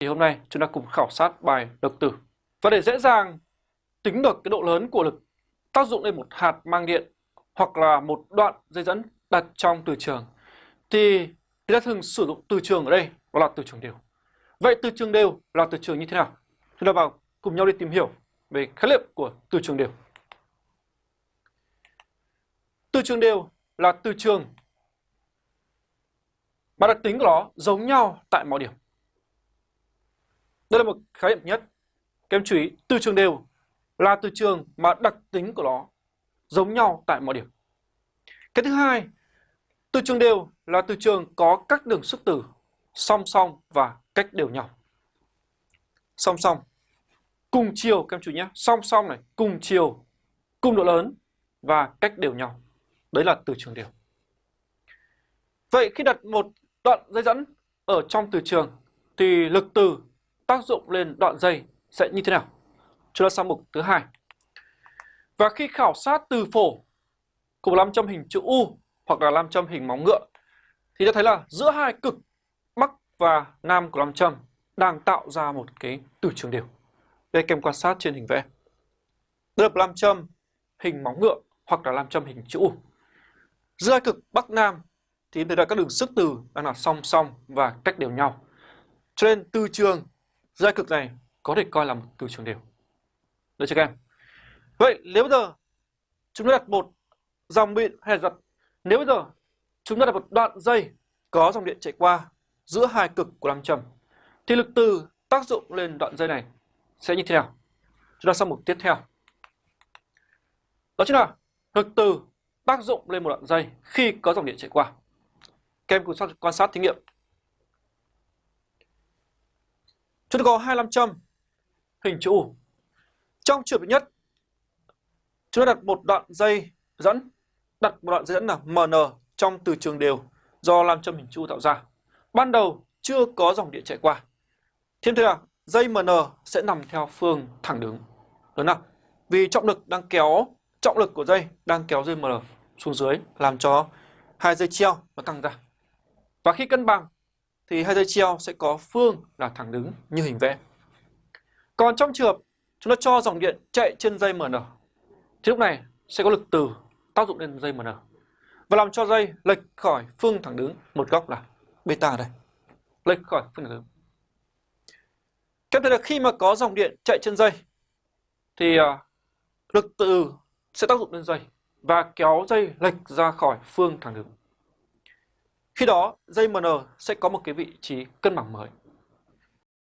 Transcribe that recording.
Thì hôm nay chúng ta cùng khảo sát bài lực từ. Và để dễ dàng tính được cái độ lớn của lực tác dụng lên một hạt mang điện hoặc là một đoạn dây dẫn đặt trong từ trường, thì chúng ta thường sử dụng từ trường ở đây, đó là từ trường đều. Vậy từ trường đều là từ trường như thế nào? Chúng ta vào cùng nhau đi tìm hiểu về khái niệm của từ trường đều. Từ trường đều là từ trường mà đặc tính của nó giống nhau tại mọi điểm. Đây là một khái niệm nhất. Các em chú ý, từ trường đều là từ trường mà đặc tính của nó giống nhau tại mọi điểm. Cái thứ hai, từ trường đều là từ trường có các đường sức từ song song và cách đều nhau. Song song, cùng chiều các em chú nhé, song song này, cùng chiều, cùng độ lớn và cách đều nhau. Đấy là từ trường đều. Vậy khi đặt một đoạn dây dẫn ở trong từ trường thì lực từ tác dụng lên đoạn dây sẽ như thế nào? Chúng ta sang mục thứ hai. Và khi khảo sát từ phổ của nam châm hình chữ U hoặc là nam châm hình móng ngựa, thì ta thấy là giữa hai cực, Bắc và Nam của nam châm đang tạo ra một cái từ trường đều. Đây kèm quan sát trên hình vẽ. Đây là nam châm hình móng ngựa hoặc là nam châm hình chữ U. Giữa hai cực, Bắc, Nam thì thấy là các đường sức từ đang là song song và cách đều nhau. Cho nên từ trường giai cực này có thể coi là một từ trường đều. Được chưa các em? Vậy nếu bây giờ chúng ta đặt một dòng điện hay là đặt nếu bây giờ chúng ta đặt một đoạn dây có dòng điện chạy qua giữa hai cực của nam châm thì lực từ tác dụng lên đoạn dây này sẽ như thế nào? Chúng ta sang mục tiếp theo. Đó chính là lực từ tác dụng lên một đoạn dây khi có dòng điện chạy qua. Các em cùng quan sát thí nghiệm. Chúng ta có hai nam châm hình chữ U. Trong trường hợp nhất, chúng ta đặt một đoạn dây dẫn, đặt một đoạn dây dẫn là MN trong từ trường đều do nam châm hình chữ U tạo ra. Ban đầu chưa có dòng điện chạy qua. Thêm thế là dây MN sẽ nằm theo phương thẳng đứng. Đúng không? Vì trọng lực đang kéo, trọng lực của dây đang kéo dây MN xuống dưới làm cho hai dây treo nó căng ra. Và khi cân bằng thì hai dây treo sẽ có phương là thẳng đứng như hình vẽ. Còn trong trường hợp chúng ta cho dòng điện chạy trên dây MN thì lúc này sẽ có lực từ tác dụng lên dây MN và làm cho dây lệch khỏi phương thẳng đứng một góc là beta đây. Lệch khỏi phương thẳng đứng. Các thấy là khi mà có dòng điện chạy trên dây, thì à, lực từ sẽ tác dụng lên dây và kéo dây lệch ra khỏi phương thẳng đứng. Khi đó dây MN sẽ có một cái vị trí cân bằng mới.